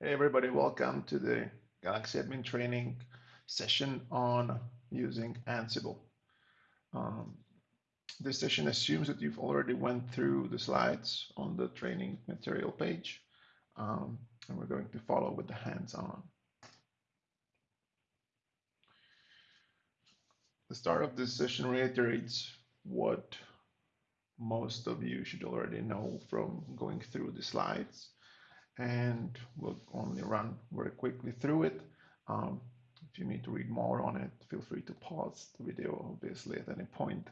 Hey everybody, welcome to the Galaxy Admin Training session on using Ansible. Um, this session assumes that you've already went through the slides on the training material page, um, and we're going to follow with the hands-on. The start of this session reiterates what most of you should already know from going through the slides and we'll only run very quickly through it. Um, if you need to read more on it, feel free to pause the video, obviously, at any point,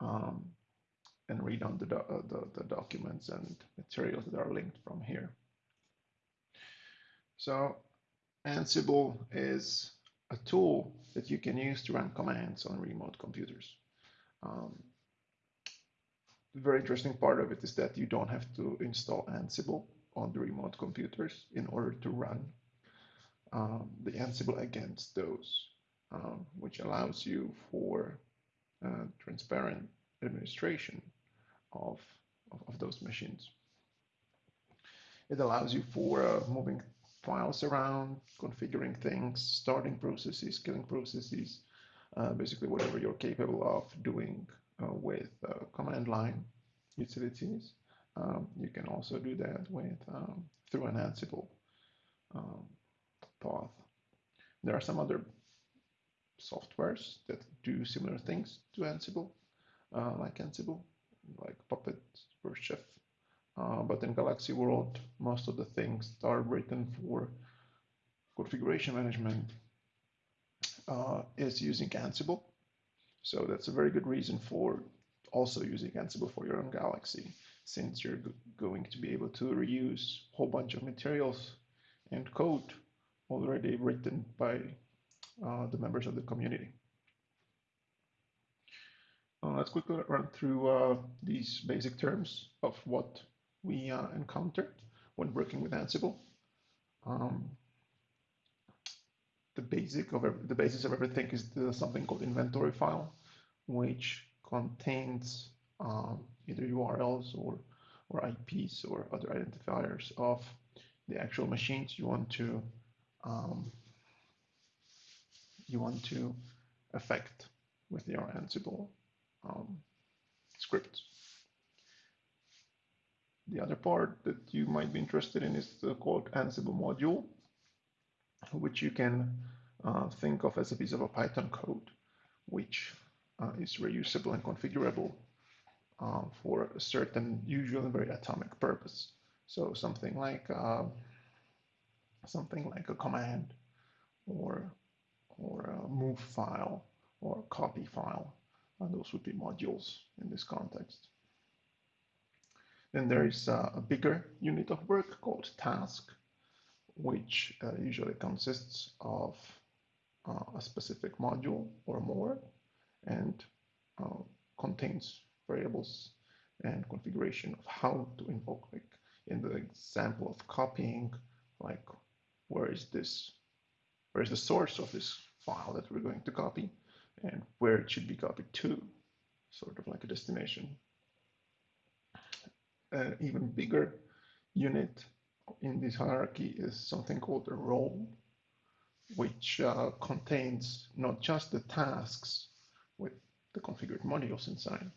um, and read on the, do uh, the, the, documents and materials that are linked from here. So Ansible is a tool that you can use to run commands on remote computers. Um, the very interesting part of it is that you don't have to install Ansible on the remote computers in order to run um, the Ansible against those, um, which allows you for uh, transparent administration of, of, of, those machines. It allows you for uh, moving files around, configuring things, starting processes, killing processes, uh, basically whatever you're capable of doing uh, with uh, command line utilities. Um, you can also do that with um, through an Ansible um, path. There are some other softwares that do similar things to Ansible, uh, like Ansible, like Puppet, or Chef. Uh, but in Galaxy World, most of the things that are written for configuration management uh, is using Ansible. So that's a very good reason for also using Ansible for your own Galaxy since you're going to be able to reuse a whole bunch of materials and code already written by uh, the members of the community. Uh, let's quickly run through uh, these basic terms of what we uh, encountered when working with Ansible. Um, the basic of the basis of everything is the, something called inventory file, which contains um, either URLs or, or IPs or other identifiers of the actual machines you want to um, you want to affect with your Ansible um, scripts. The other part that you might be interested in is the called Ansible module, which you can uh, think of as a piece of a Python code, which uh, is reusable and configurable uh, for a certain, usually very atomic purpose. So something like uh, something like a command or or a move file or copy file. And those would be modules in this context. Then there is uh, a bigger unit of work called task, which uh, usually consists of uh, a specific module or more and uh, contains variables and configuration of how to invoke like in the example of copying like where is this where is the source of this file that we're going to copy and where it should be copied to sort of like a destination. An even bigger unit in this hierarchy is something called a role which uh, contains not just the tasks with the configured modules inside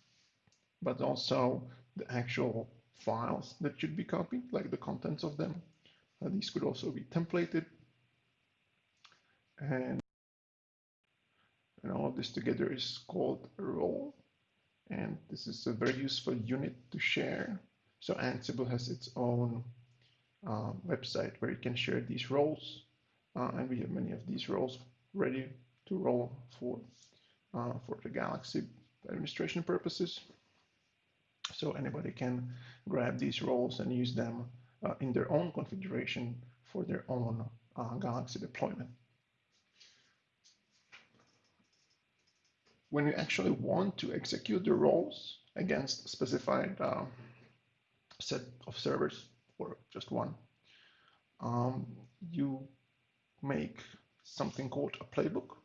but also the actual files that should be copied, like the contents of them. Uh, these could also be templated. And, and all of this together is called a role. And this is a very useful unit to share. So Ansible has its own um, website where you can share these roles. Uh, and we have many of these roles ready to roll for, uh, for the Galaxy administration purposes. So anybody can grab these roles and use them uh, in their own configuration for their own uh, Galaxy deployment. When you actually want to execute the roles against a specified uh, set of servers or just one, um, you make something called a playbook,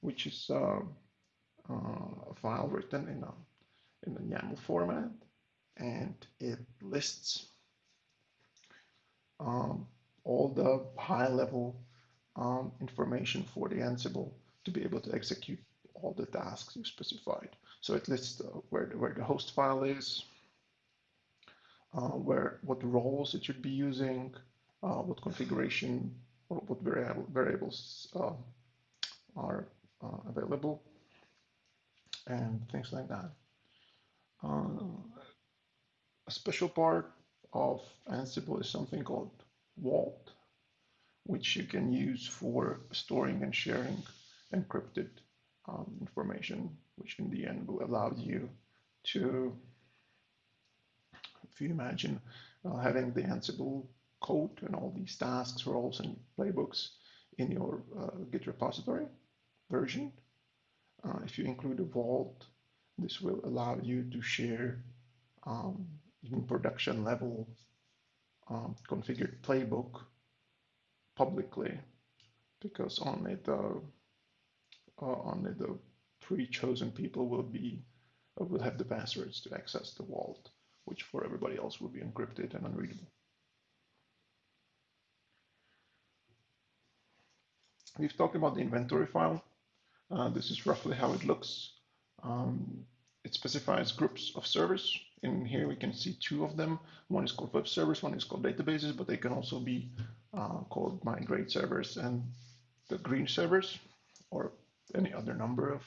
which is uh, a file written in a in the YAML format and it lists um, all the high level um, information for the Ansible to be able to execute all the tasks you specified. So it lists uh, where, the, where the host file is, uh, where what roles it should be using, uh, what configuration or what variable, variables uh, are uh, available, and things like that. Uh, a special part of Ansible is something called Vault, which you can use for storing and sharing encrypted um, information, which in the end will allow you to, if you imagine uh, having the Ansible code and all these tasks, roles, and playbooks in your uh, Git repository version, uh, if you include a vault, this will allow you to share um, even production level um, configured playbook publicly because only the uh, only the pre-chosen people will be uh, will have the passwords to access the vault, which for everybody else will be encrypted and unreadable. We've talked about the inventory file. Uh, this is roughly how it looks. Um, it specifies groups of servers. In here we can see two of them. One is called web servers, one is called databases, but they can also be uh, called migrate servers and the green servers or any other number of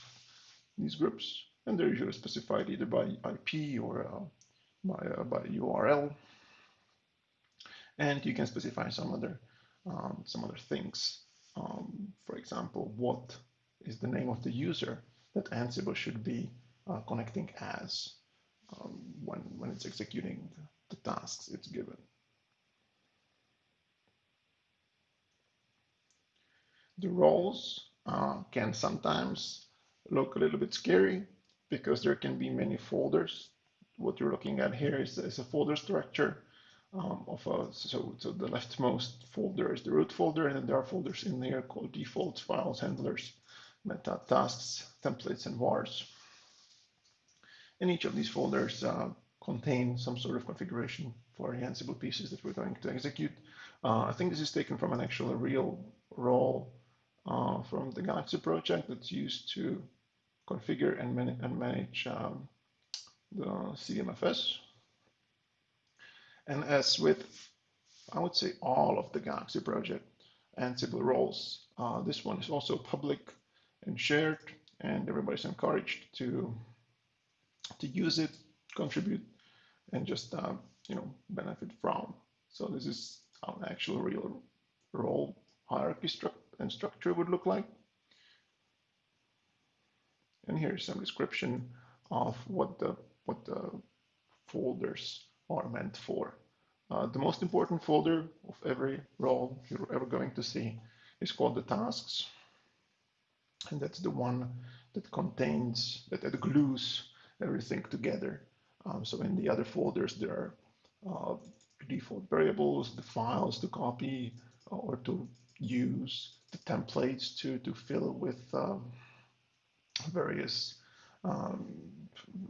these groups. And they're usually specified either by IP or uh, by, uh, by URL. And you can specify some other um, some other things. Um, for example, what is the name of the user that Ansible should be uh, connecting as um, when, when it's executing the tasks it's given. The roles uh, can sometimes look a little bit scary because there can be many folders. What you're looking at here is, is a folder structure um, of a, so, so the leftmost folder is the root folder, and then there are folders in there called defaults, files, handlers, meta, tasks, templates, and vars. And each of these folders uh, contain some sort of configuration for the Ansible pieces that we're going to execute. Uh, I think this is taken from an actual real role uh, from the Galaxy project that's used to configure and, man and manage um, the CVMFS. And as with, I would say, all of the Galaxy project Ansible roles, uh, this one is also public and shared, and everybody's encouraged to to use it, contribute, and just uh, you know benefit from. So this is how an actual real role hierarchy structure and structure would look like. And here's some description of what the what the folders are meant for. Uh, the most important folder of every role you're ever going to see is called the tasks. And that's the one that contains, that, that glues everything together. Um, so in the other folders, there are uh, default variables, the files to copy or to use, the templates to, to fill with um, various um,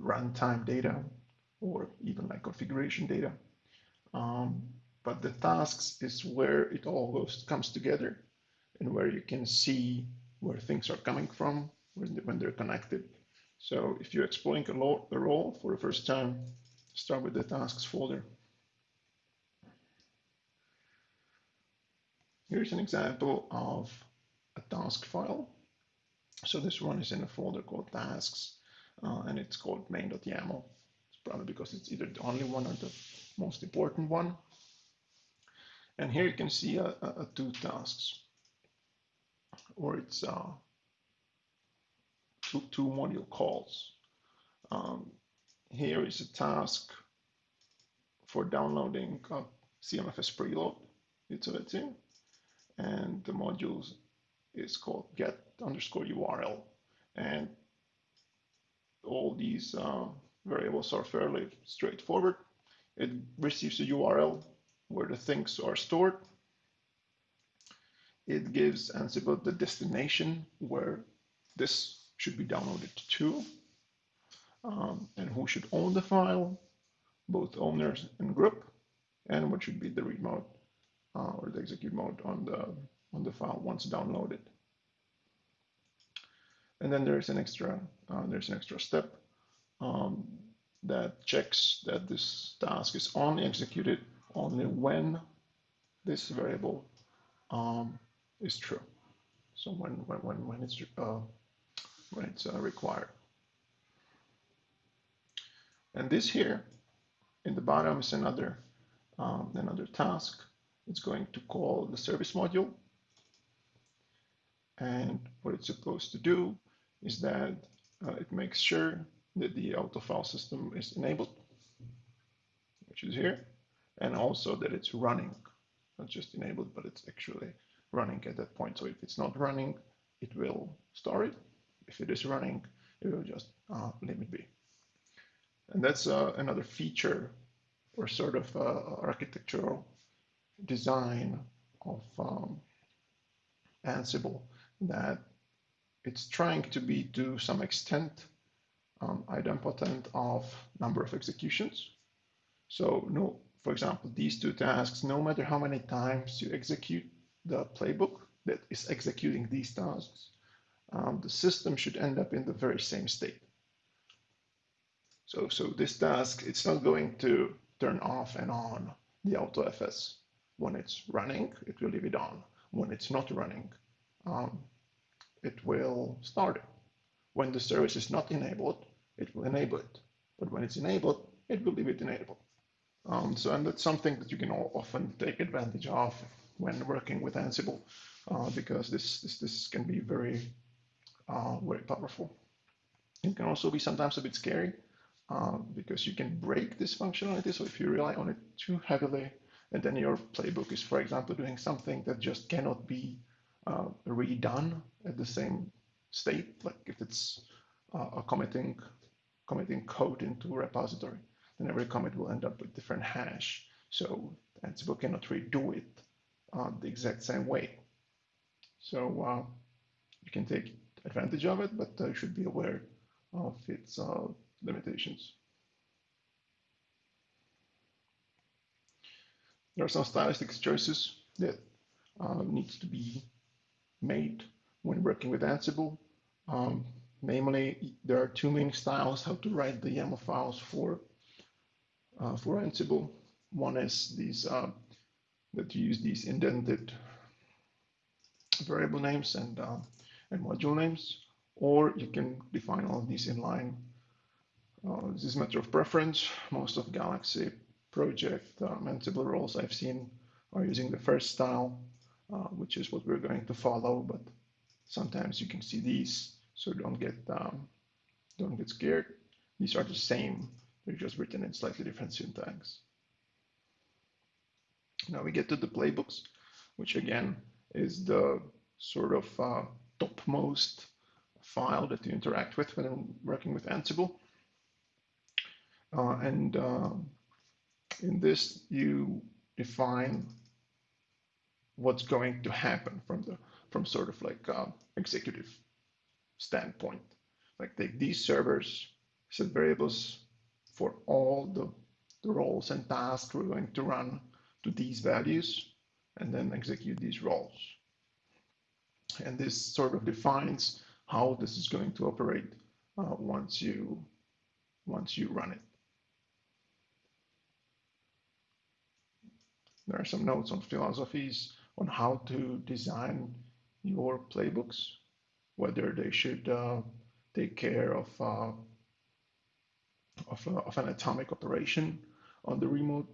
runtime data or even like configuration data. Um, but the tasks is where it all goes, comes together and where you can see where things are coming from when they're connected. So if you're exploring a, role for the first time, start with the tasks folder. Here's an example of a task file. So this one is in a folder called tasks, uh, and it's called main.yaml. It's probably because it's either the only one or the most important one. And here you can see a, a, a two tasks, or it's uh, two, two module calls. Um, here is a task for downloading a CVMFS preload utility and the module is called get underscore URL. And all these uh, variables are fairly straightforward. It receives a URL where the things are stored. It gives Ansible the destination where this should be downloaded to, um, and who should own the file, both owners and group, and what should be the read mode uh, or the execute mode on the on the file once downloaded. And then there's an extra uh, there's an extra step um, that checks that this task is only executed only when this variable um, is true. So when when when when it's uh, when it's uh, required. And this here in the bottom is another um, another task. It's going to call the service module. And what it's supposed to do is that uh, it makes sure that the auto file system is enabled, which is here, and also that it's running, not just enabled, but it's actually running at that point. So if it's not running, it will store it. If it is running, it will just uh, leave it be. And that's uh, another feature or sort of uh, architectural design of um, Ansible that it's trying to be to some extent um, idempotent of number of executions. So no, for example, these two tasks, no matter how many times you execute the playbook that is executing these tasks, um, the system should end up in the very same state. So, so this task, it's not going to turn off and on the AutoFS. When it's running, it will leave it on. When it's not running, um, it will start it. When the service is not enabled, it will enable it. But when it's enabled, it will leave it enabled. Um, so, and that's something that you can often take advantage of when working with Ansible, uh, because this, this, this can be very, uh, very powerful. It can also be sometimes a bit scary uh, because you can break this functionality. So if you rely on it too heavily, and then your playbook is, for example, doing something that just cannot be uh, redone at the same state, like if it's uh, a committing committing code into a repository, then every commit will end up with different hash. So Ansible cannot redo it uh, the exact same way. So uh, you can take advantage of it, but uh, you should be aware of its uh, limitations. There are some stylistic choices that uh, needs to be made when working with Ansible. Um, namely, there are two main styles how to write the YAML files for uh, for Ansible. One is these uh, that you use these indented variable names and uh, and module names, or you can define all of these inline. Uh, this is a matter of preference. Most of Galaxy project um, Ansible roles I've seen are using the first style, uh, which is what we're going to follow. But sometimes you can see these, so don't get um, don't get scared. These are the same. They're just written in slightly different syntax. Now we get to the playbooks, which again is the sort of uh, topmost file that you interact with when working with Ansible. Uh, and uh, in this, you define what's going to happen from the from sort of like uh, executive standpoint. Like take these servers, set variables for all the, the roles and tasks we're going to run to these values, and then execute these roles. And this sort of defines how this is going to operate uh, once you once you run it. There are some notes on philosophies on how to design your playbooks, whether they should uh, take care of, uh, of, uh, of, an atomic operation on the remote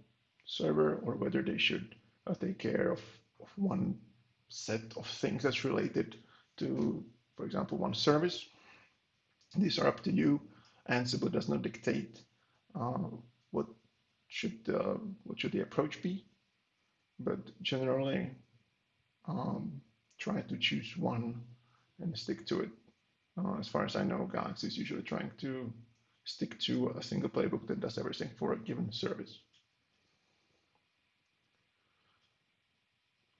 server, or whether they should uh, take care of, of one set of things that's related to, for example, one service. These are up to you. Ansible does not dictate uh, what should uh, what should the approach be, but generally um, try to choose one and stick to it. Uh, as far as I know, Galaxy is usually trying to stick to a single playbook that does everything for a given service.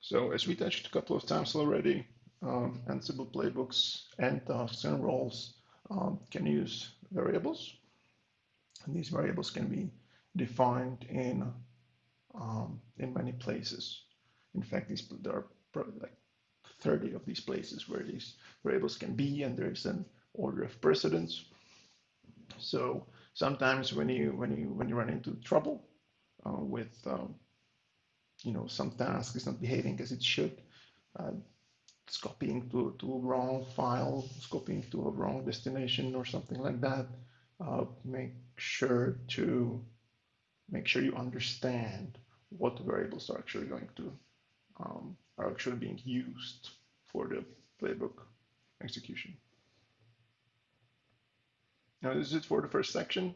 So as we touched a couple of times already, um, Ansible playbooks and tasks and roles um, can use variables. And these variables can be defined in, um, in many places. In fact, these, there are probably like 30 of these places where these variables can be, and there's an order of precedence. So sometimes when you when you when you run into trouble uh, with um, you know some task is not behaving as it should, uh, it's copying to, to a wrong file, it's copying to a wrong destination or something like that. Uh, make sure to make sure you understand what variables are actually going to um, are actually being used for the playbook execution. Now this is it for the first section.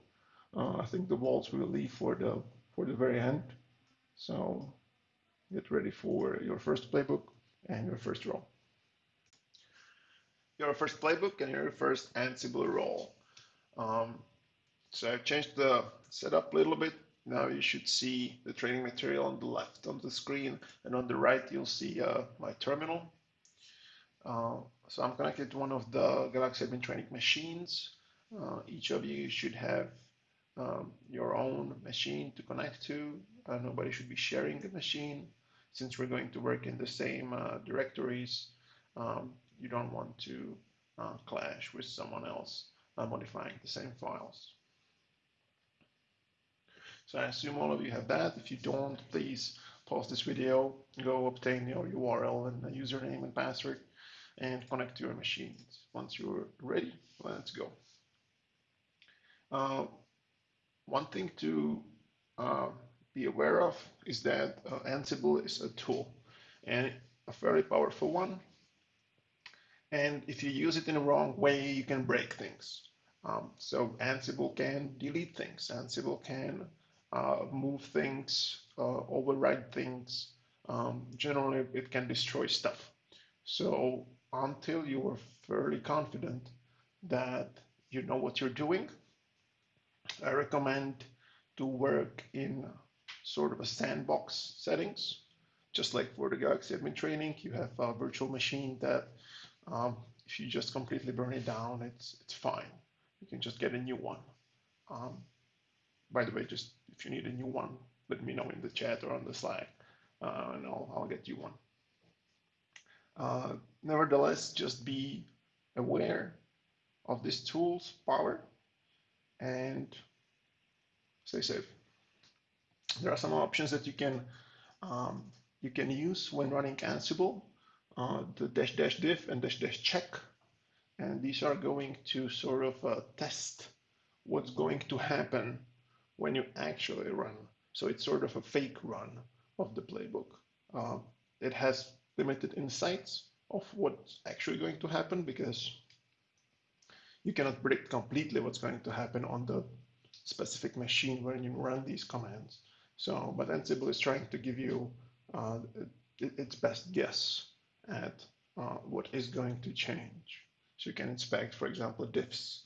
Uh, I think the vaults will leave for the for the very end. So get ready for your first playbook and your first role. Your first playbook and your first Ansible role. Um, so I've changed the setup a little bit. Now you should see the training material on the left of the screen and on the right you'll see uh, my terminal. Uh, so I'm connected to one of the Galaxy Admin Training machines. Uh, each of you should have um, your own machine to connect to. Uh, nobody should be sharing a machine. Since we're going to work in the same uh, directories, um, you don't want to uh, clash with someone else modifying the same files. So I assume all of you have that. If you don't, please pause this video, go obtain your URL and username and password, and connect to your machines. Once you're ready, let's go. Uh, one thing to uh, be aware of is that uh, Ansible is a tool and a very powerful one. And if you use it in the wrong way, you can break things. Um, so Ansible can delete things. Ansible can uh, move things, uh, override things. Um, generally, it can destroy stuff. So until you are fairly confident that you know what you're doing, I recommend to work in sort of a sandbox settings. Just like for the Galaxy admin training, you have a virtual machine that um, if you just completely burn it down, it's it's fine. You can just get a new one. Um, by the way, just if you need a new one, let me know in the chat or on the Slack, uh, and I'll, I'll get you one. Uh, nevertheless, just be aware of this tool's power and stay safe. There are some options that you can um, you can use when running Ansible, uh, the dash dash diff and dash dash check, and these are going to sort of uh, test what's going to happen when you actually run. So it's sort of a fake run of the playbook. Uh, it has limited insights of what's actually going to happen because you cannot predict completely what's going to happen on the specific machine where you run these commands. So, but Ansible is trying to give you uh, its best guess at uh, what is going to change. So you can inspect, for example, diffs,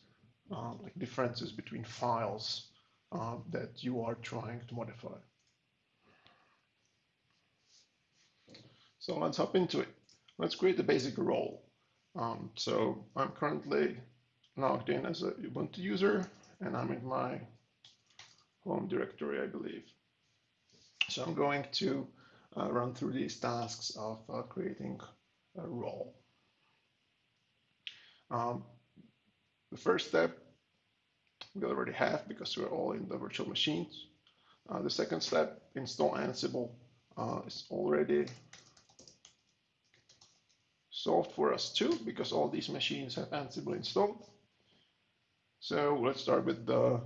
uh, like differences between files uh, that you are trying to modify. So let's hop into it. Let's create a basic role. Um, so I'm currently logged in as a Ubuntu user and I'm in my home directory, I believe. So I'm going to uh, run through these tasks of uh, creating a role. Um, the first step we already have because we're all in the virtual machines. Uh, the second step, install Ansible, uh, is already solved for us too because all these machines have Ansible installed. So let's start with the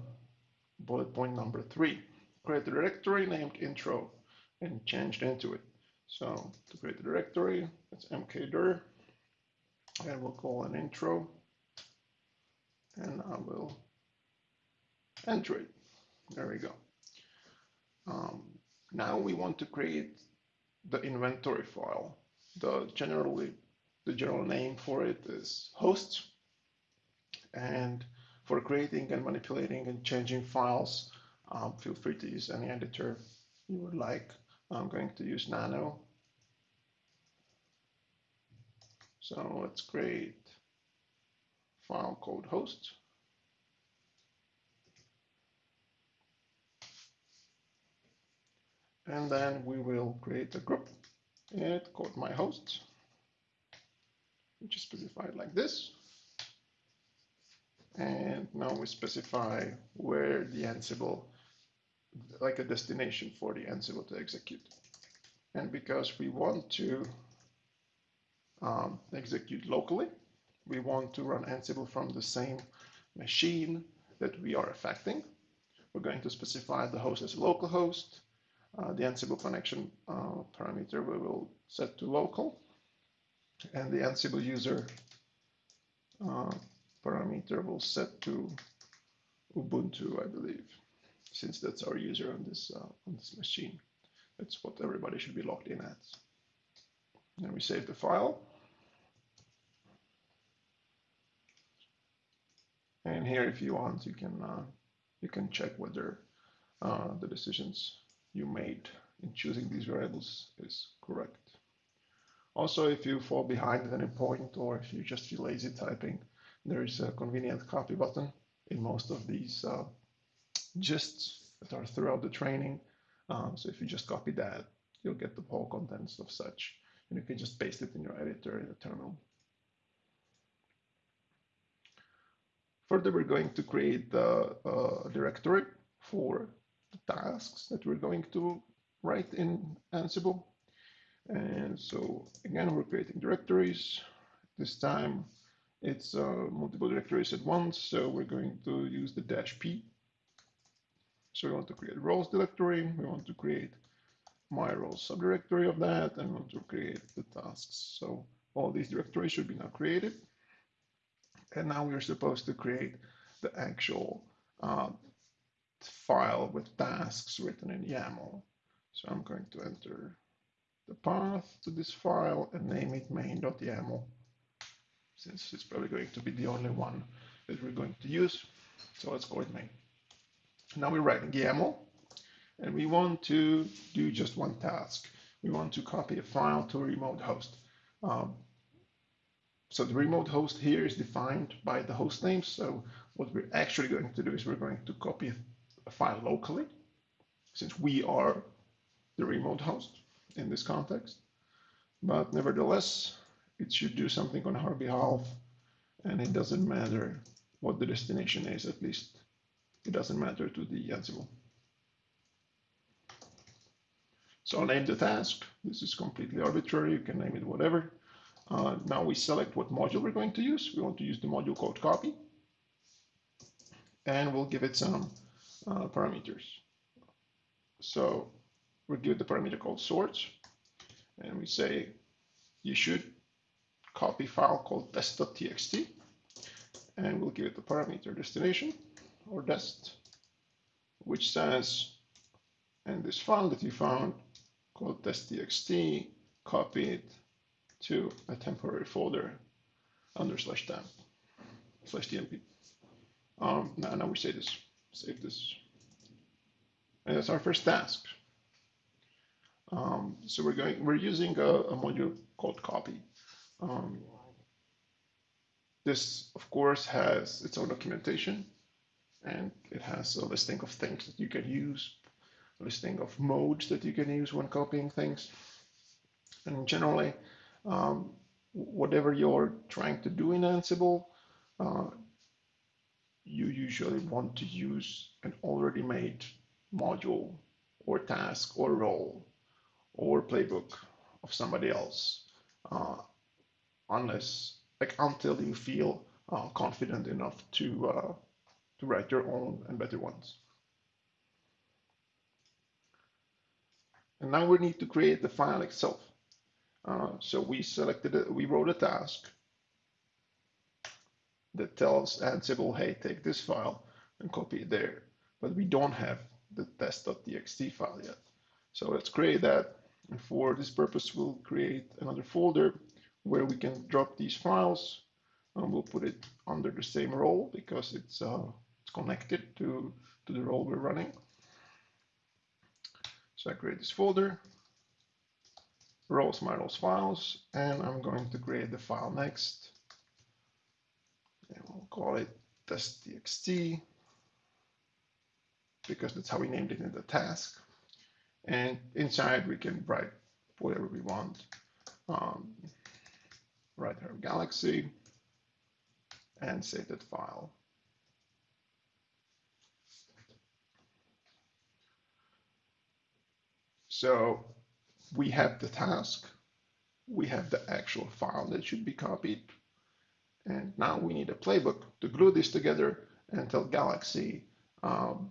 bullet point number three. Create a directory named intro and change into it. So to create a directory, it's mkdir and we'll call an intro and I will enter it. There we go. Um, now we want to create the inventory file. The generally the general name for it is host. And for creating and manipulating and changing files, um, feel free to use any editor you would like. I'm going to use Nano. So let's create file called host. and then we will create a group it called my host, which is specified like this. And now we specify where the Ansible, like a destination for the Ansible to execute. And because we want to um, execute locally, we want to run Ansible from the same machine that we are affecting. We're going to specify the host as a local host. Uh, the Ansible connection uh, parameter we will set to local. And the Ansible user uh, parameter will set to Ubuntu, I believe, since that's our user on this uh, on this machine. That's what everybody should be logged in at. And we save the file. And here, if you want, you can uh, you can check whether uh, the decisions you made in choosing these variables is correct. Also, if you fall behind at any point or if you just feel lazy typing, there is a convenient copy button in most of these uh, gists that are throughout the training. Um, so if you just copy that, you'll get the whole contents of such, and you can just paste it in your editor in the terminal. Further, we're going to create the uh, directory for the tasks that we're going to write in Ansible. And so again, we're creating directories. This time it's uh, multiple directories at once. So we're going to use the dash P. So we want to create roles directory. We want to create my roles subdirectory of that and we want to create the tasks. So all these directories should be now created. And now we're supposed to create the actual uh, file with tasks written in YAML. So I'm going to enter the path to this file and name it main.yaml since it's probably going to be the only one that we're going to use. So let's call it main. Now we're writing YAML and we want to do just one task. We want to copy a file to a remote host. Um, so the remote host here is defined by the host name. So what we're actually going to do is we're going to copy a file locally, since we are the remote host in this context. But nevertheless, it should do something on our behalf, and it doesn't matter what the destination is, at least it doesn't matter to the Ansible. So I'll name the task. This is completely arbitrary. You can name it whatever. Uh, now we select what module we're going to use. We want to use the module called copy. And we'll give it some uh, parameters. So we'll give it the parameter called source. And we say you should copy file called test.txt. And we'll give it the parameter destination or dest, which says, and this file that you found called test.txt, copy it to a temporary folder under slash temp slash tmp. Um, now, now we say this, save this. And that's our first task. Um, so we're going, we're using a, a module called copy. Um, this, of course, has its own documentation and it has a listing of things that you can use, a listing of modes that you can use when copying things. And generally, um, whatever you're trying to do in Ansible, uh, you usually want to use an already made module or task or role or playbook of somebody else, uh, unless like until you feel uh, confident enough to uh, to write your own and better ones. And now we need to create the file itself. Uh, so we selected it, we wrote a task that tells Ansible, hey, take this file and copy it there. But we don't have the test.txt file yet. So let's create that. And for this purpose, we'll create another folder where we can drop these files. And we'll put it under the same role because it's, uh, connected to, to the role we're running. So I create this folder roles my roles files, and I'm going to create the file next. And we'll call it test.txt because that's how we named it in the task. And inside we can write whatever we want. Um, right here, Galaxy, and save that file. So we have the task, we have the actual file that should be copied, and now we need a playbook to glue this together and tell Galaxy um,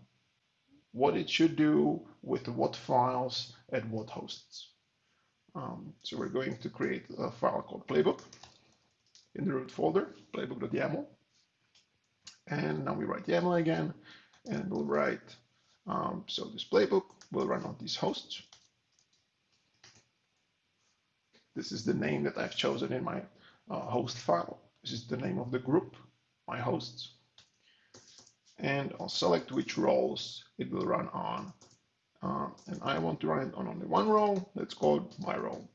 what it should do with what files and what hosts. Um, so we're going to create a file called playbook in the root folder, playbook.yaml. And now we write YAML again, and we'll write, um, so this playbook will run on these hosts. This is the name that I've chosen in my uh, host file. This is the name of the group, my hosts. And I'll select which roles it will run on. Uh, and I want to run it on only one role. That's called my role,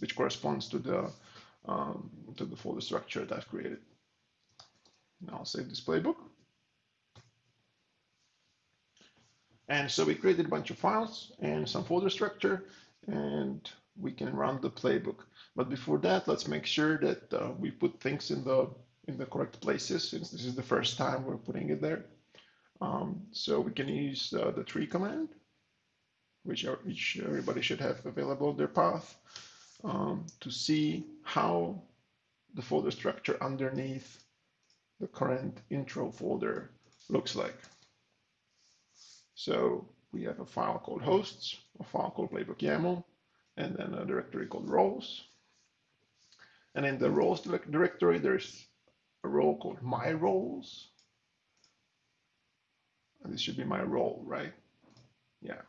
which corresponds to the um, to the folder structure that I've created. Now I'll save this playbook. And so we created a bunch of files and some folder structure, and we can run the playbook. But before that, let's make sure that uh, we put things in the in the correct places, since this is the first time we're putting it there. Um, so we can use uh, the tree command, which, are, which everybody should have available their path, um, to see how the folder structure underneath the current intro folder looks like. So we have a file called hosts, a file called playbook YAML, and then a directory called roles. And in the roles directory, there's a role called my roles. And this should be my role, right? Yeah,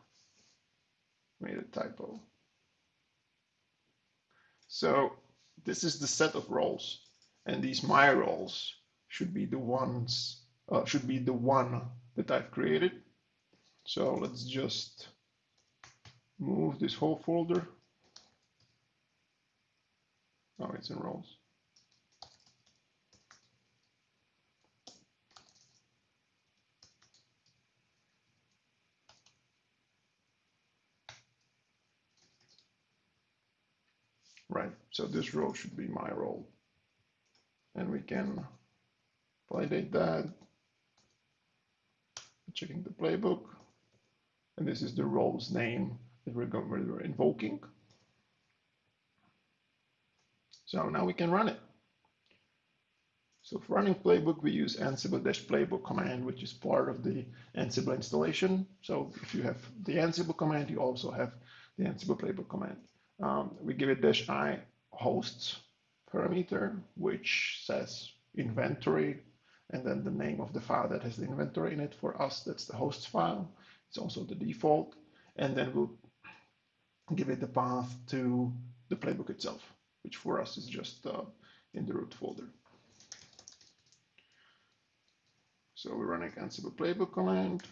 made a typo. So this is the set of roles, and these my roles should be the ones, uh, should be the one that I've created. So let's just move this whole folder. Oh, it's in roles. Right, so this role should be my role. And we can validate that. Checking the playbook. And this is the role's name that we're, invoking. So now we can run it. So for running playbook, we use ansible-playbook command, which is part of the Ansible installation. So if you have the Ansible command, you also have the Ansible playbook command. Um, we give it dash i hosts parameter, which says inventory, and then the name of the file that has the inventory in it. For us, that's the hosts file. It's also the default. And then we'll give it the path to the playbook itself, which for us is just uh, in the root folder. So we're running Ansible playbook command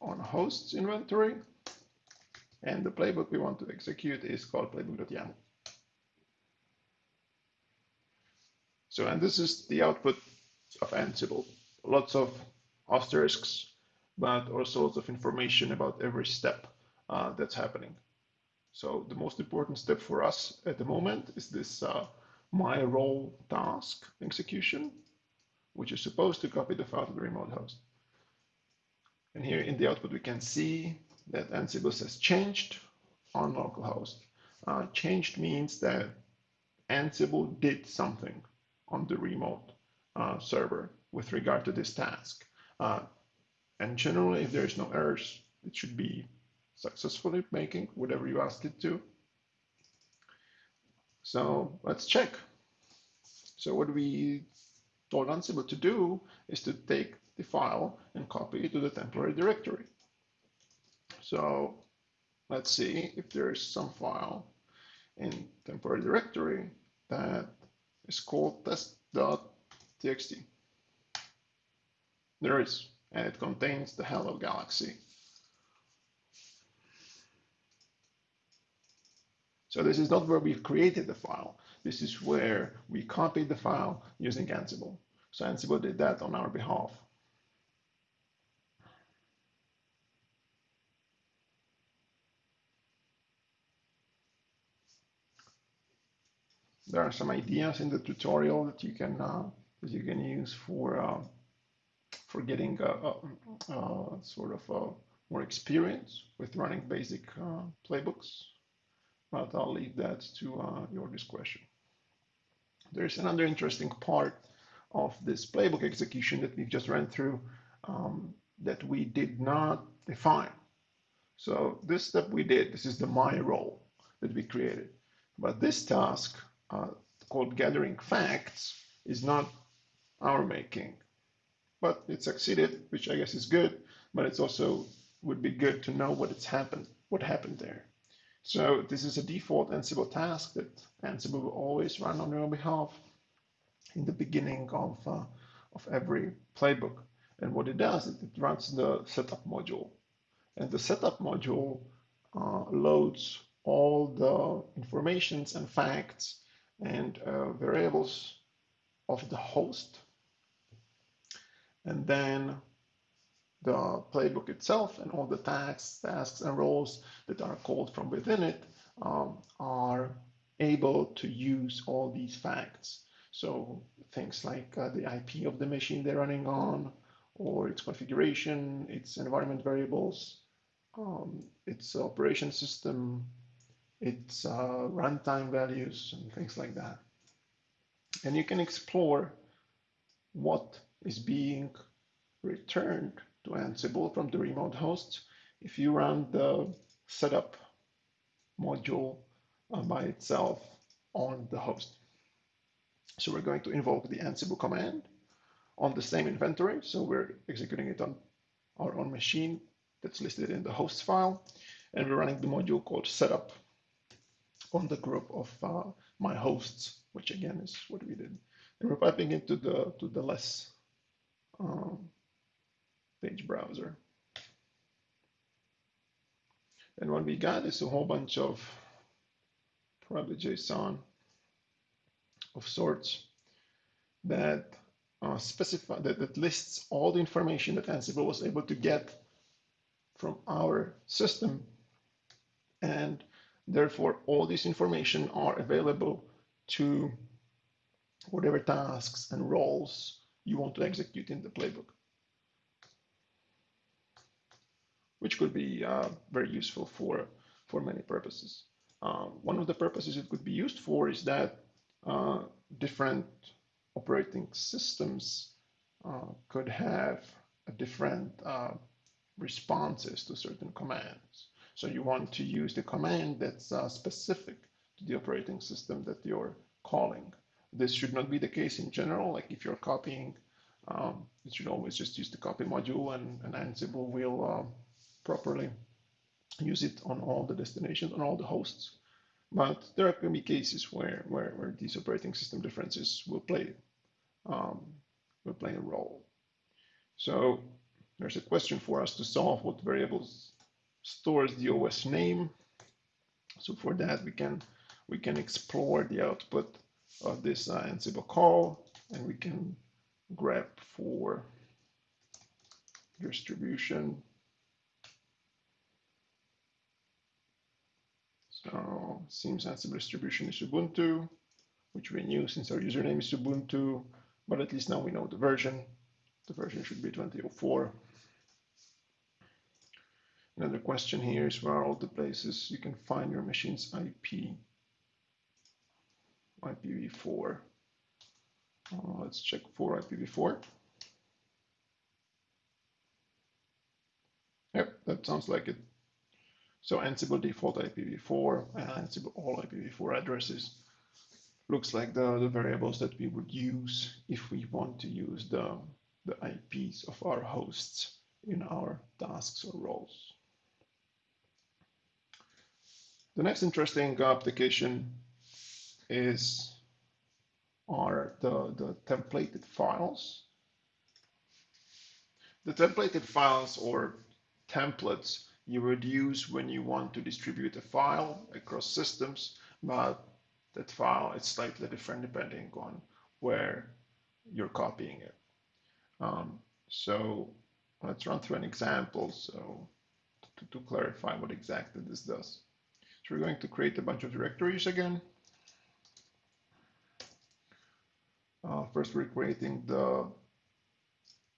on hosts inventory. And the playbook we want to execute is called playbook.yaml. So, and this is the output of Ansible. Lots of asterisks, but also lots of information about every step uh, that's happening. So the most important step for us at the moment is this uh, my role task execution, which is supposed to copy the file to the remote host. And here in the output, we can see that Ansible says changed on localhost. Uh, changed means that Ansible did something on the remote uh, server with regard to this task. Uh, and generally, if there's no errors, it should be successfully making whatever you asked it to. So let's check. So what we told Ansible to do is to take the file and copy it to the temporary directory. So let's see if there is some file in temporary directory that is called test.txt. There is, and it contains the hello galaxy. So this is not where we've created the file. This is where we copied the file using Ansible. So Ansible did that on our behalf. There are some ideas in the tutorial that you can uh, that you can use for uh, for getting a sort of more experience with running basic playbooks. But I'll leave that to uh, your discretion. There's another interesting part of this playbook execution that we've just ran through um, that we did not define. So this step we did, this is the my role that we created. But this task uh, called gathering facts is not our making, but it succeeded, which I guess is good, but it's also would be good to know what it's happened, what happened there. So this is a default Ansible task that Ansible will always run on your behalf in the beginning of, uh, of every playbook. And what it does, it, it runs the setup module. And the setup module uh, loads all the informations and facts and uh, variables of the host. And then the playbook itself and all the tasks, tasks and roles that are called from within it um, are able to use all these facts. So things like uh, the IP of the machine they're running on, or its configuration, its environment variables, um, its operation system, its uh, runtime values, and things like that. And you can explore what is being returned to Ansible from the remote host if you run the setup module uh, by itself on the host. So we're going to invoke the Ansible command on the same inventory. So we're executing it on our own machine that's listed in the hosts file. And we're running the module called setup on the group of uh, my hosts, which again is what we did. And we're piping into the to the less um, page browser. And what we got is a whole bunch of probably JSON of sorts that uh, specify that, that lists all the information that Ansible was able to get from our system. And therefore, all this information are available to whatever tasks and roles you want to execute in the playbook. Which could be uh, very useful for, for many purposes. Uh, one of the purposes it could be used for is that uh, different operating systems uh, could have different uh, responses to certain commands. So you want to use the command that's uh, specific to the operating system that you're calling. This should not be the case in general. Like if you're copying, um, you should always just use the copy module and, and Ansible will properly, use it on all the destinations, on all the hosts. But there are going to be cases where, where, where these operating system differences will play, um, will play a role. So there's a question for us to solve what variables stores the OS name. So for that, we can we can explore the output of this uh, Ansible call, and we can grep for distribution So seems Ansible distribution is Ubuntu, which we knew since our username is Ubuntu, but at least now we know the version. The version should be 2004. Another question here is where are all the places you can find your machine's IP? IPv4. Uh, let's check for IPv4. Yep, that sounds like it. So Ansible default IPv4 and Ansible all IPv4 addresses looks like the, the variables that we would use if we want to use the, the IPs of our hosts in our tasks or roles. The next interesting application is are the, the templated files. The templated files or templates you would use when you want to distribute a file across systems, but that file is slightly different depending on where you're copying it. Um, so let's run through an example so to, to clarify what exactly this does. So we're going to create a bunch of directories again. first, we're creating the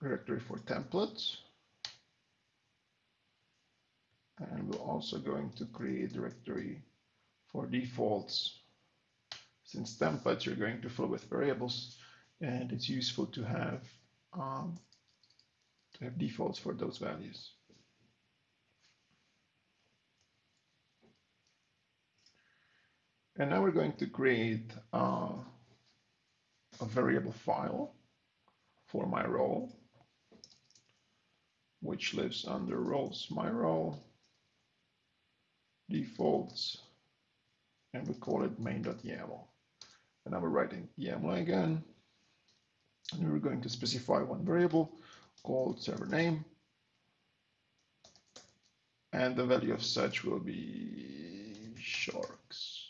directory for templates. And we're also going to create directory for defaults. Since templates you're going to fill with variables, and it's useful to have um, to have defaults for those values. And now we're going to create uh, a variable file for my role, which lives under roles my role, defaults, and we call it main.yaml. And now we're writing YAML again, and we're going to specify one variable called server name, and the value of such will be sharks.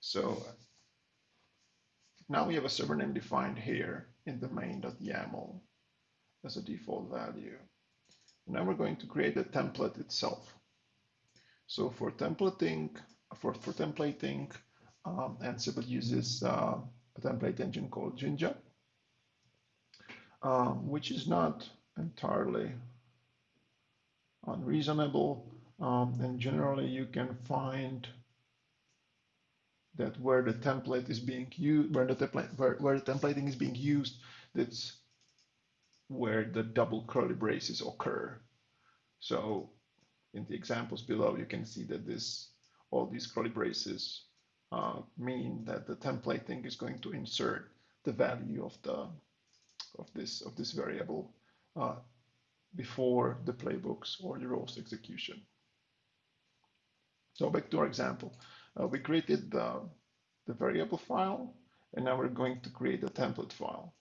So now we have a server name defined here in the main.yaml as a default value. Now we're going to create a template itself. So for templating, for, for templating, um, Ansible uses uh, a template engine called Jinja, um, which is not entirely unreasonable. Um, and generally you can find that where the template is being used, where the template, where, where the templating is being used, that's where the double curly braces occur. So in the examples below, you can see that this, all these curly braces uh, mean that the templating is going to insert the value of the of this of this variable uh, before the playbooks or the roles execution. So back to our example uh, we created the, the variable file, and now we're going to create a template file.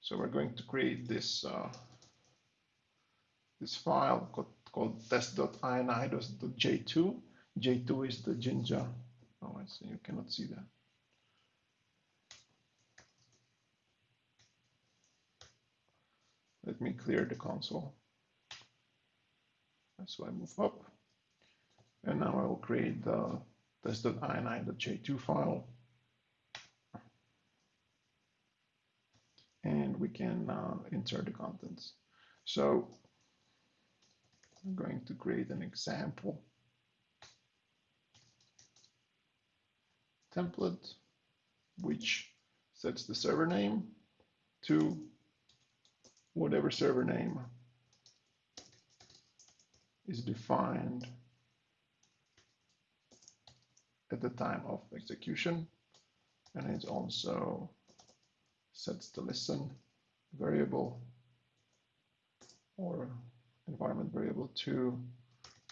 So we're going to create this uh, this file called, called test.ini.j2. J2 is the Jinja. Oh, I see. You cannot see that. Let me clear the console. So I move up, and now I will create the that's the ini.j2 file. And we can uh, insert the contents. So I'm going to create an example template, which sets the server name to whatever server name is defined at the time of execution. And it's also sets the listen variable or environment variable to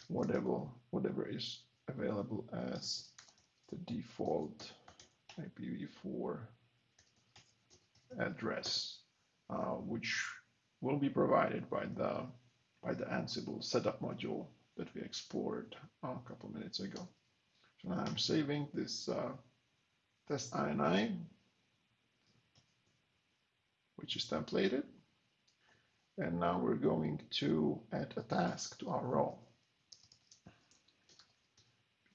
whatever, whatever is available as the default IPv4 address, uh, which will be provided by the by the Ansible setup module that we explored a couple minutes ago. So now I'm saving this uh, test ini, which is templated. And now we're going to add a task to our role.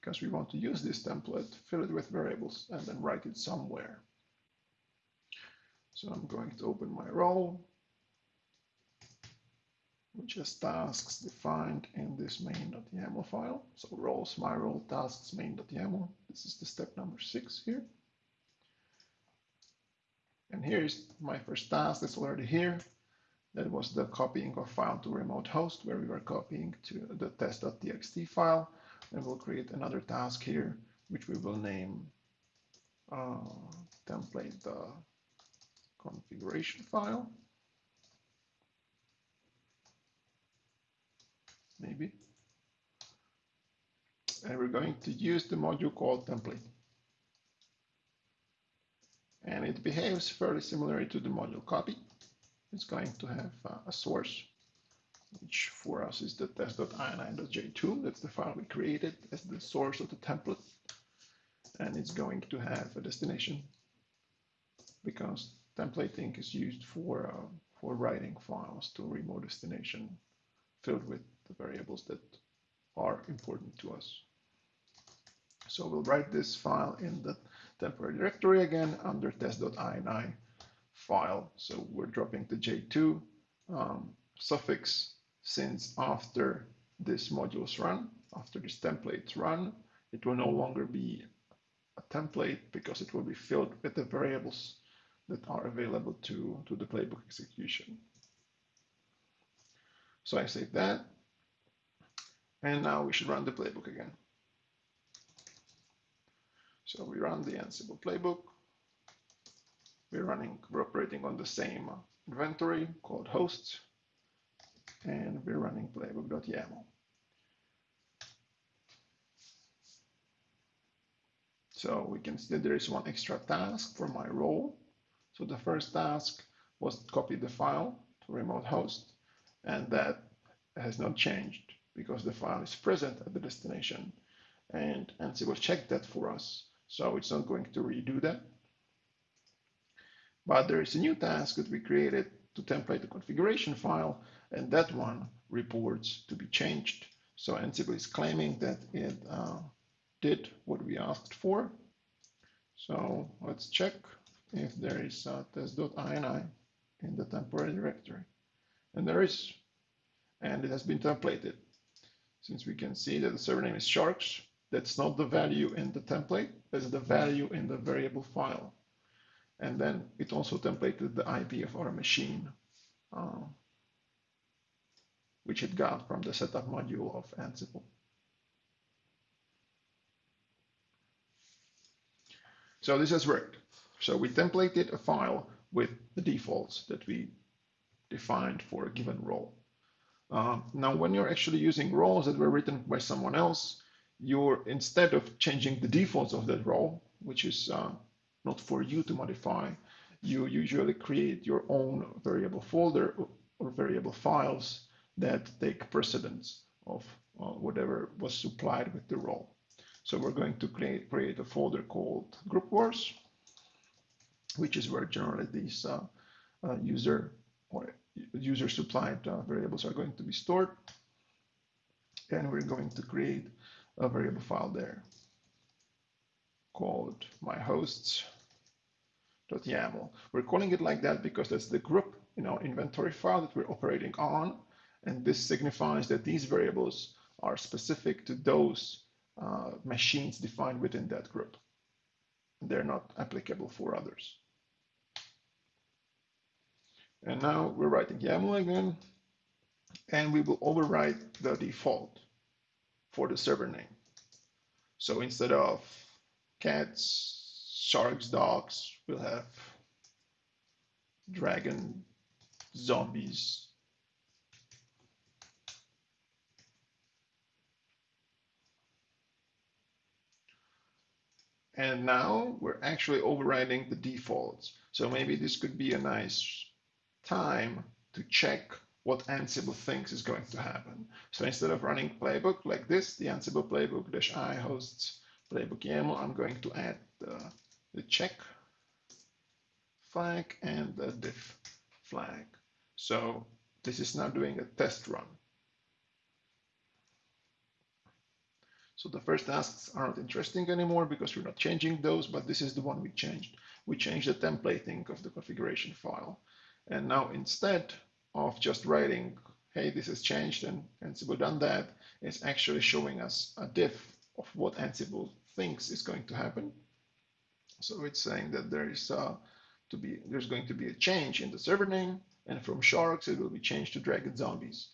Because we want to use this template, fill it with variables, and then write it somewhere. So I'm going to open my role, which has tasks defined in this main.yaml file. So roles, my role, tasks, main.yaml. This is the step number six here. And here's my first task that's already here. That was the copying of file to remote host where we were copying to the test.txt file. And we'll create another task here, which we will name uh, template the configuration file. maybe. And we're going to use the module called template. And it behaves fairly similarly to the module copy. It's going to have uh, a source, which for us is the test.ini.j2. That's the file we created as the source of the template. And it's going to have a destination because templating is used for, uh, for writing files to remote destination filled with the variables that are important to us. So we'll write this file in the temporary directory again under test.ini file. So we're dropping the J2 um, suffix since after this modules run, after this templates run, it will no longer be a template because it will be filled with the variables that are available to, to the playbook execution. So I save that. And now we should run the playbook again. So we run the Ansible playbook. We're running, we're operating on the same inventory called hosts, and we're running playbook.yaml. So we can see there is one extra task for my role. So the first task was copy the file to remote host, and that has not changed because the file is present at the destination. And Ansible checked that for us. So it's not going to redo that. But there is a new task that we created to template the configuration file, and that one reports to be changed. So Ansible is claiming that it uh, did what we asked for. So let's check if there is a test.ini in the temporary directory. And there is, and it has been templated. Since we can see that the server name is sharks, that's not the value in the template, that's the value in the variable file. And then it also templated the IP of our machine, uh, which it got from the setup module of Ansible. So this has worked. So we templated a file with the defaults that we defined for a given role. Uh, now, when you're actually using roles that were written by someone else, you're instead of changing the defaults of that role, which is uh, not for you to modify, you usually create your own variable folder or variable files that take precedence of uh, whatever was supplied with the role. So we're going to create, create a folder called group vars, which is where generally these uh, uh, user or user supplied uh, variables are going to be stored. And we're going to create a variable file there called myhosts.yaml. We're calling it like that because that's the group in our inventory file that we're operating on. And this signifies that these variables are specific to those uh, machines defined within that group. They're not applicable for others. And now we're writing YAML again, and we will overwrite the default for the server name. So instead of cats, sharks, dogs, we'll have dragon, zombies, And now we're actually overriding the defaults. So maybe this could be a nice time to check what Ansible thinks is going to happen. So instead of running playbook like this, the Ansible playbook dash i hosts playbook YAML, I'm going to add the, the check flag and the diff flag. So this is now doing a test run. So the first tasks are not interesting anymore because we're not changing those, but this is the one we changed. We changed the templating of the configuration file. And now instead of just writing, hey, this has changed and Ansible done that, is actually showing us a diff of what Ansible thinks is going to happen. So it's saying that there is uh, to be there's going to be a change in the server name, and from sharks it will be changed to dragon zombies.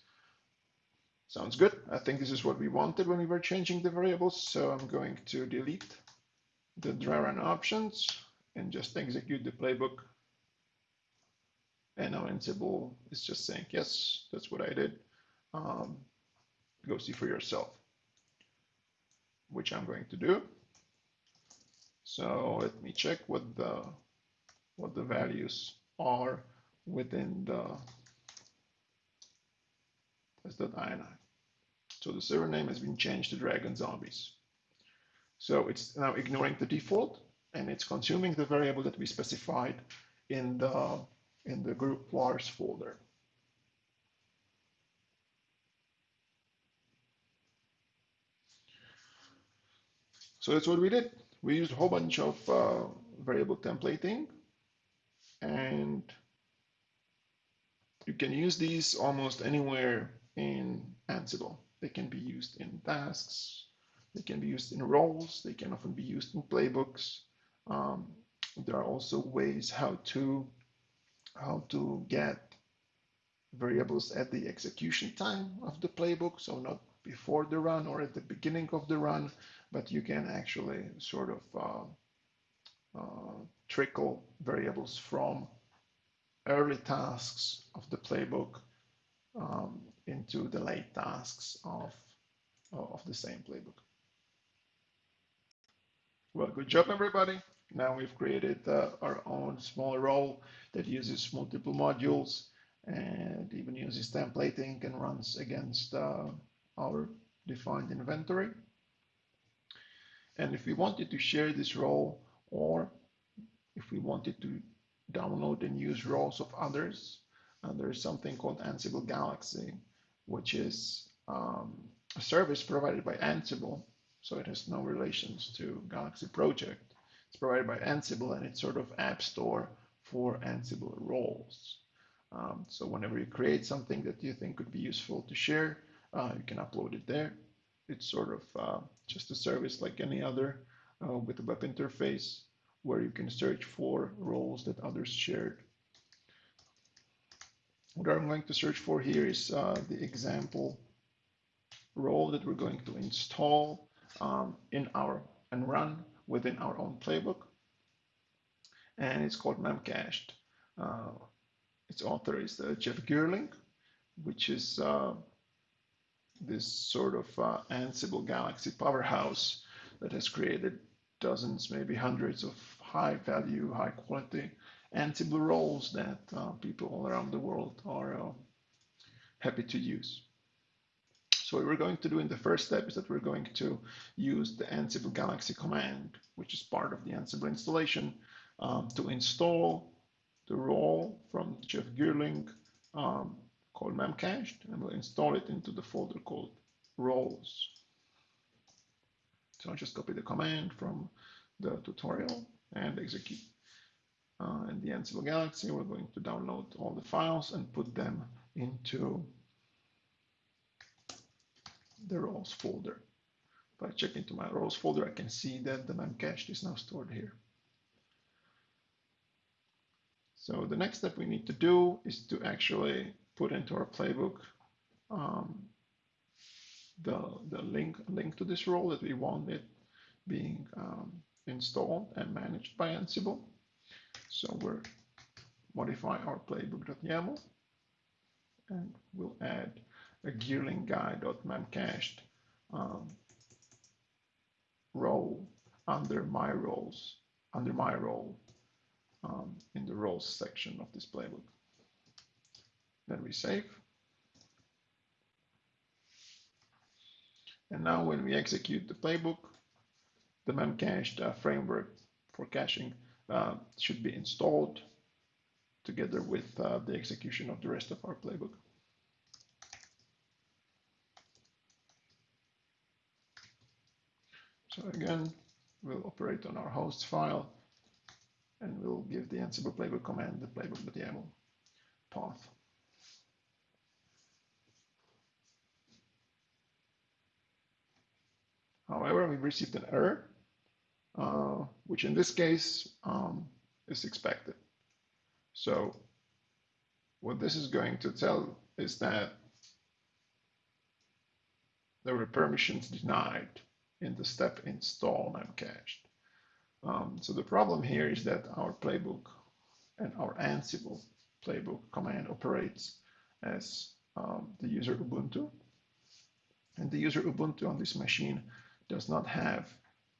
Sounds good. I think this is what we wanted when we were changing the variables. So I'm going to delete the dry run options and just execute the playbook. And now Ansible is just saying, yes, that's what I did. Um, go see for yourself, which I'm going to do. So let me check what the what the values are within the test.ini. So the server name has been changed to Dragon Zombies. So it's now ignoring the default and it's consuming the variable that we specified in the, in the group vars folder. So that's what we did. We used a whole bunch of uh, variable templating and you can use these almost anywhere in Ansible. They can be used in tasks, they can be used in roles, they can often be used in playbooks. Um, there are also ways how to how to get variables at the execution time of the playbook, so not before the run or at the beginning of the run, but you can actually sort of uh, uh, trickle variables from early tasks of the playbook um, into the late tasks of, of the same playbook. Well, good job, everybody. Now we've created uh, our own small role that uses multiple modules and even uses templating and runs against uh, our defined inventory. And if we wanted to share this role or if we wanted to download and use roles of others, uh, there's something called Ansible Galaxy, which is um, a service provided by Ansible. So it has no relations to Galaxy Project. Provided by Ansible and it's sort of app store for Ansible roles. Um, so whenever you create something that you think could be useful to share, uh, you can upload it there. It's sort of uh, just a service like any other uh, with a web interface where you can search for roles that others shared. What I'm going to search for here is uh, the example role that we're going to install um, in our and run within our own playbook. And it's called Memcached. Uh, its author is uh, Jeff Geerling, which is uh, this sort of uh, Ansible Galaxy powerhouse that has created dozens, maybe hundreds of high value, high quality Ansible roles that uh, people all around the world are happy to use. So what we're going to do in the first step is that we're going to use the Ansible Galaxy command, which is part of the Ansible installation, um, to install the role from Jeff Geerling um, called memcached, and we'll install it into the folder called roles. So I'll just copy the command from the tutorial and execute. Uh, in the Ansible Galaxy, we're going to download all the files and put them into the roles folder. If I check into my roles folder, I can see that the memcached is now stored here. So the next step we need to do is to actually put into our playbook um, the, the link, link to this role that we want it being um, installed and managed by Ansible. So we'll modify our playbook.yaml and we'll add a geerling guy.memcached um, role under my roles, under my role um, in the roles section of this playbook. Then we save. And now when we execute the playbook, the memcached uh, framework for caching uh, should be installed together with uh, the execution of the rest of our playbook. So again, we'll operate on our host file and we'll give the Ansible playbook command the playbook playbook.yaml path. However, we received an error, uh, which in this case um, is expected. So what this is going to tell is that there were permissions denied in the step install memcached. Um, so the problem here is that our playbook and our Ansible playbook command operates as um, the user Ubuntu. And the user Ubuntu on this machine does not have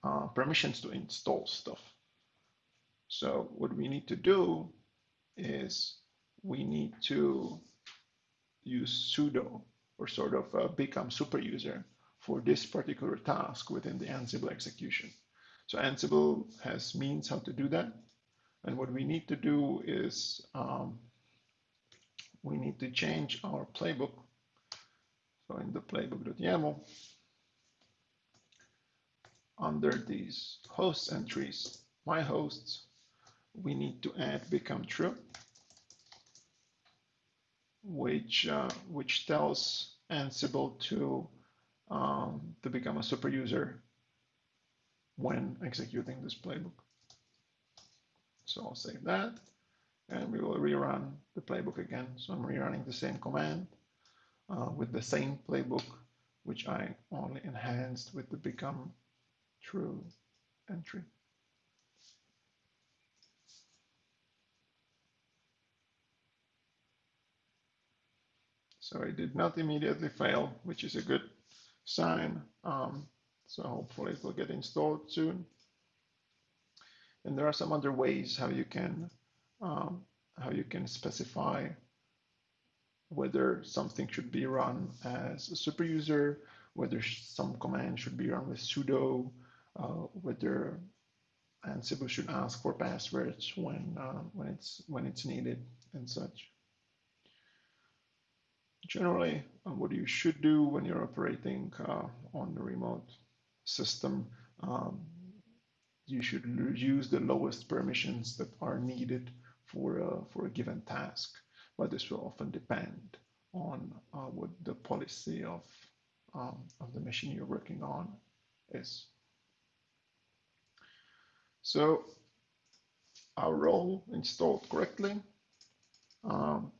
uh, permissions to install stuff. So what we need to do is we need to use sudo or sort of uh, become super user for this particular task within the Ansible execution. So Ansible has means how to do that. And what we need to do is um, we need to change our playbook. So in the playbook.yaml, under these host entries, my hosts, we need to add become true, which uh, which tells Ansible to um, to become a super user when executing this playbook. So I'll save that and we will rerun the playbook again. So I'm rerunning the same command uh, with the same playbook, which I only enhanced with the become true entry. So it did not immediately fail, which is a good sign. Um, so hopefully it will get installed soon. And there are some other ways how you can um, how you can specify whether something should be run as a super user, whether some command should be run with sudo, uh, whether Ansible should ask for passwords when uh, when it's when it's needed and such. Generally, uh, what you should do when you're operating uh, on the remote system, um, you should use the lowest permissions that are needed for a, for a given task, but this will often depend on uh, what the policy of, um, of the machine you're working on is. So our role installed correctly, um,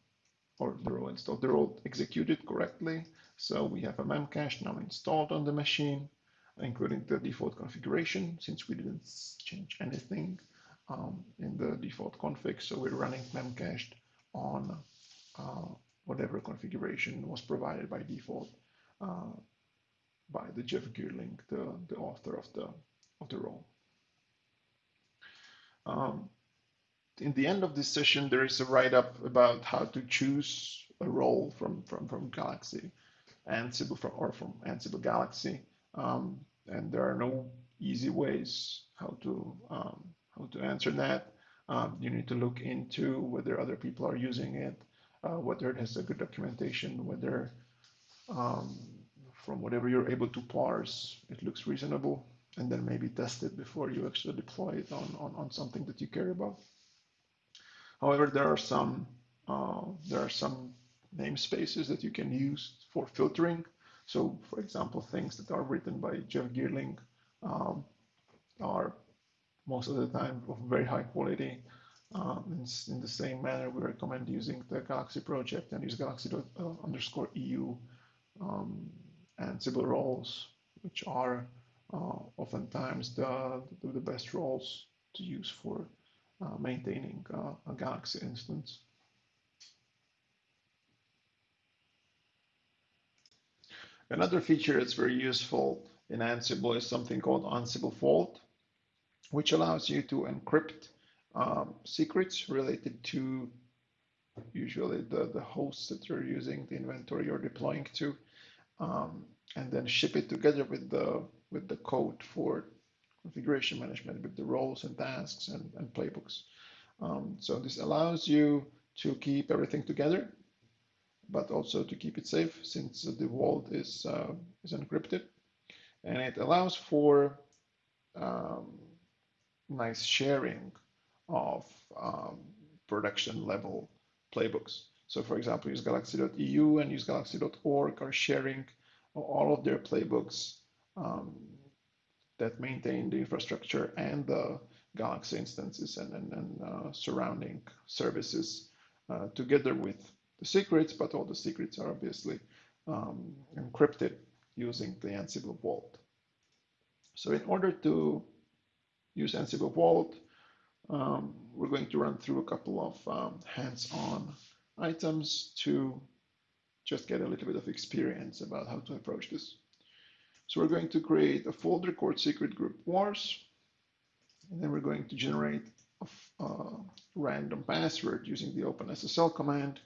or the role installed, the role executed correctly. So we have a memcache now installed on the machine, including the default configuration, since we didn't change anything um, in the default config. So we're running memcached on uh, whatever configuration was provided by default uh, by the Jeff Geerling, the, the author of the of the role. Um, in the end of this session, there is a write-up about how to choose a role from from from Galaxy, Ansible from or from Ansible Galaxy, um, and there are no easy ways how to um, how to answer that. Um, you need to look into whether other people are using it, uh, whether it has a good documentation, whether um, from whatever you're able to parse, it looks reasonable, and then maybe test it before you actually deploy it on, on, on something that you care about. However, there are some uh, there are some namespaces that you can use for filtering. So, for example, things that are written by Jeff Geerling um, are most of the time of very high quality. Um, in, the same manner, we recommend using the Galaxy project and use galaxy uh, underscore EU um, Ansible roles, which are uh, oftentimes the, the, best roles to use for uh, maintaining uh, a Galaxy instance. Another feature that's very useful in Ansible is something called Ansible Vault which allows you to encrypt um, secrets related to usually the, the hosts that you're using, the inventory you're deploying to, um, and then ship it together with the with the code for configuration management with the roles and tasks and, and playbooks. Um, so this allows you to keep everything together, but also to keep it safe since the vault is uh, is encrypted, and it allows for um, nice sharing of um, production level playbooks. So for example, usegalaxy.eu and usegalaxy.org are sharing all of their playbooks um, that maintain the infrastructure and the Galaxy instances and, and, and uh, surrounding services uh, together with the secrets, but all the secrets are obviously um, encrypted using the Ansible Vault. So in order to use Ansible Vault. Um, we're going to run through a couple of um, hands-on items to just get a little bit of experience about how to approach this. So we're going to create a folder called secret group vars, and then we're going to generate a uh, random password using the OpenSSL command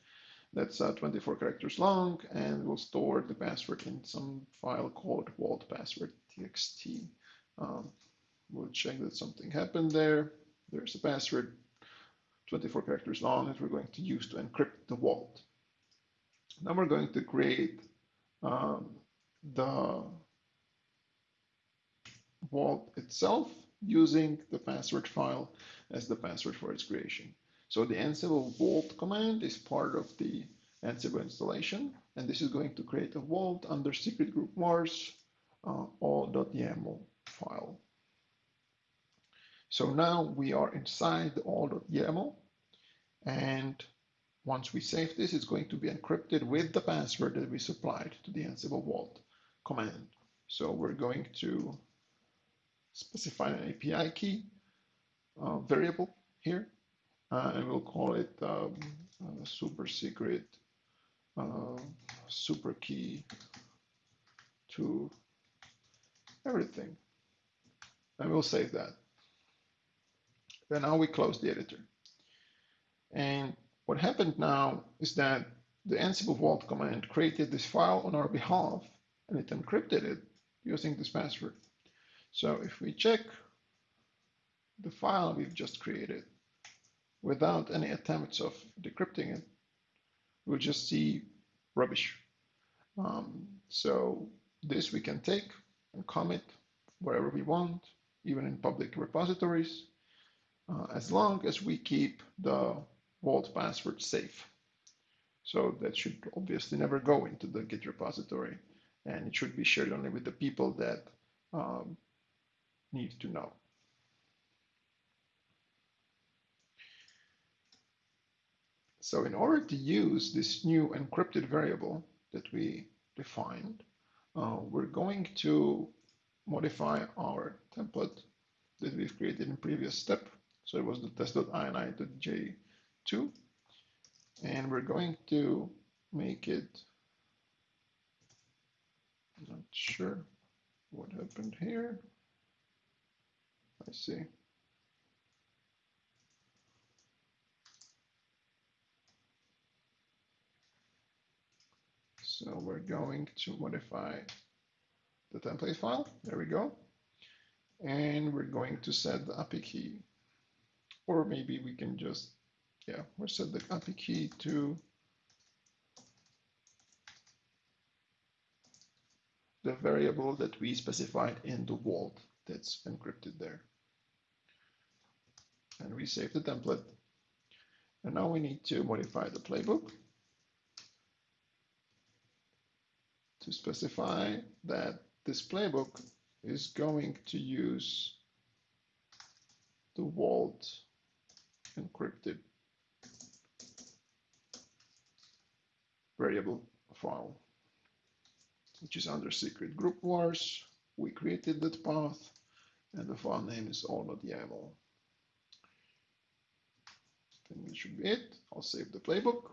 that's uh, 24 characters long, and we'll store the password in some file called vaultpassword.txt. Um, We'll check that something happened there. There's a password, 24 characters long, that we're going to use to encrypt the vault. Now we're going to create um, the vault itself using the password file as the password for its creation. So the Ansible vault command is part of the Ansible installation, and this is going to create a vault under secret group vars uh, all.yaml file. So now we are inside the all.yaml, and once we save this, it's going to be encrypted with the password that we supplied to the Ansible vault command. So we're going to specify an API key uh, variable here, uh, and we'll call it um, uh, super secret uh, super key to everything. And we'll save that. Then now we close the editor. And what happened now is that the Ansible vault command created this file on our behalf and it encrypted it using this password. So if we check the file we've just created without any attempts of decrypting it, we'll just see rubbish. Um, so this we can take and commit wherever we want, even in public repositories, uh, as long as we keep the vault password safe. So that should obviously never go into the Git repository, and it should be shared only with the people that um, need to know. So in order to use this new encrypted variable that we defined, uh, we're going to modify our template that we've created in previous step. So it was the test.ini.j2. And we're going to make it, I'm not sure what happened here. I see. So we're going to modify the template file. There we go. And we're going to set the API key. Or maybe we can just, yeah, we'll set the API key to the variable that we specified in the vault that's encrypted there. And we save the template. And now we need to modify the playbook. to specify that this playbook is going to use the vault encrypted variable file, which is under secret group vars. We created that path and the file name is all.yaml. Then that should be it. I'll save the playbook.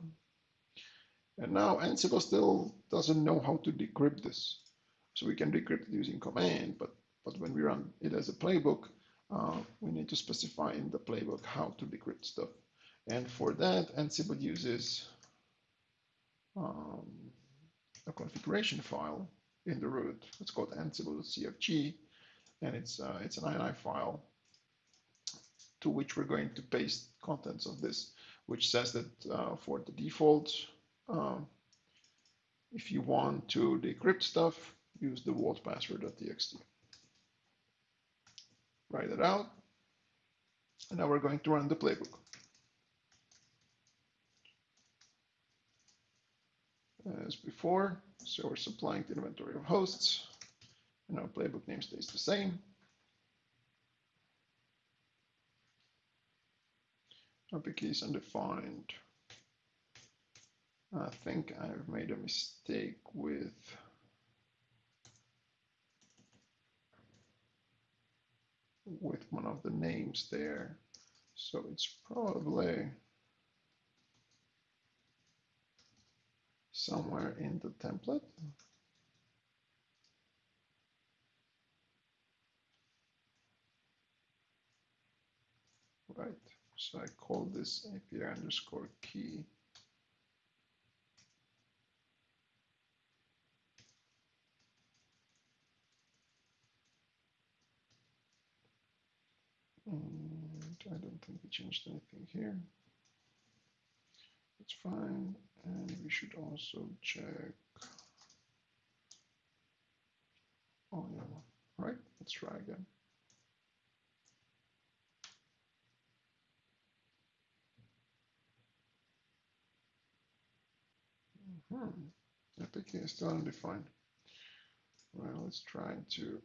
And now Ansible still doesn't know how to decrypt this. So we can decrypt it using command, but, but when we run it as a playbook, uh, we need to specify in the playbook how to decrypt stuff. And for that, Ansible uses um, a configuration file in the root. It's called ansible.cfg, and it's, uh, it's an ini file to which we're going to paste contents of this, which says that uh, for the default um, if you want to decrypt stuff, use the vault password.txt. Write it out. And now we're going to run the playbook. As before, so we're supplying the inventory of hosts, and our playbook name stays the same. Key undefined. I think I've made a mistake with with one of the names there. So it's probably somewhere in the template. Right, so I call this API underscore key. And I don't think we changed anything here. It's fine. And we should also check. Oh, yeah, right. Let's try again. Hmm. APK is still undefined. Well, let's try to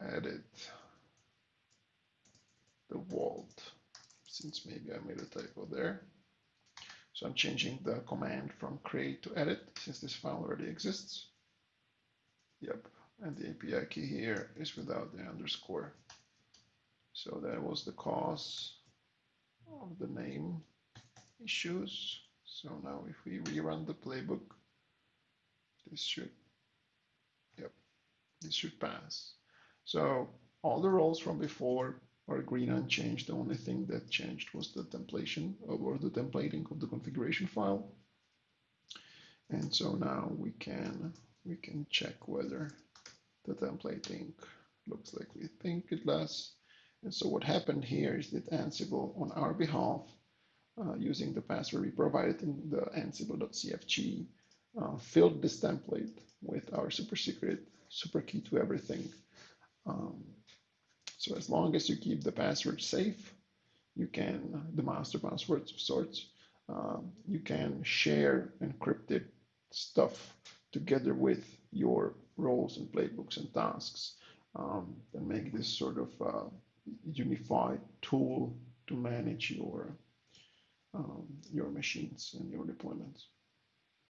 edit the vault since maybe I made a typo there. So I'm changing the command from create to edit since this file already exists. Yep, and the API key here is without the underscore. So that was the cause of the name issues. So now if we rerun the playbook, this should, yep, this should pass. So all the roles from before are green unchanged. The only thing that changed was the templation uh, or the templating of the configuration file. And so now we can we can check whether the templating looks like we think it does. And so what happened here is that Ansible on our behalf uh, using the password we provided in the ansible.cfg, uh, filled this template with our super secret, super key to everything. Um, so as long as you keep the password safe, you can, the master password of sorts, um, you can share encrypted stuff together with your roles and playbooks and tasks um, and make this sort of uh, unified tool to manage your um, your machines and your deployments.